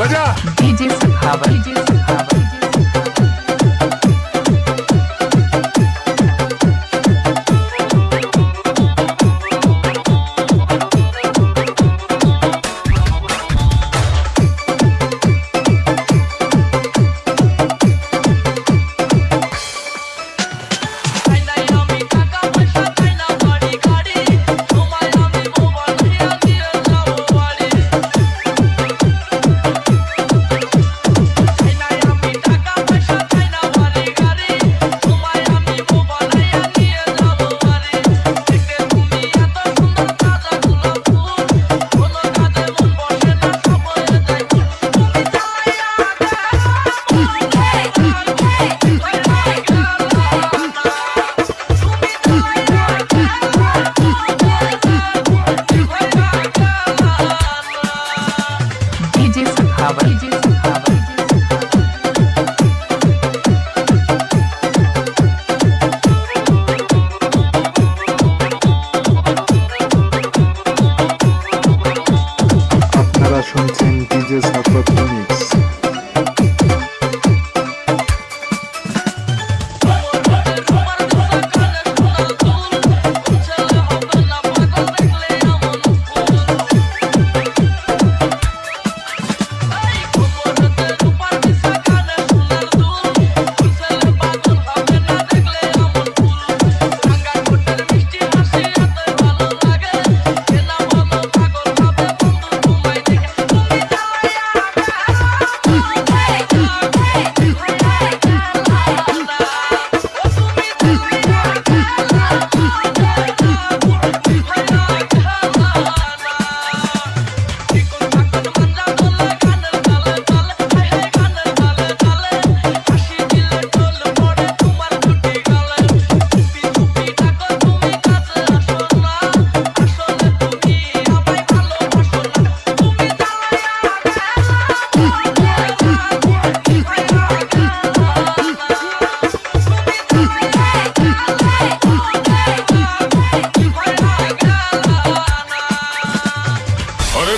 बजा। डीजे सखावत শুনছেন DJ support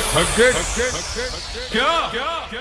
갈게 갈게 갈게 갈게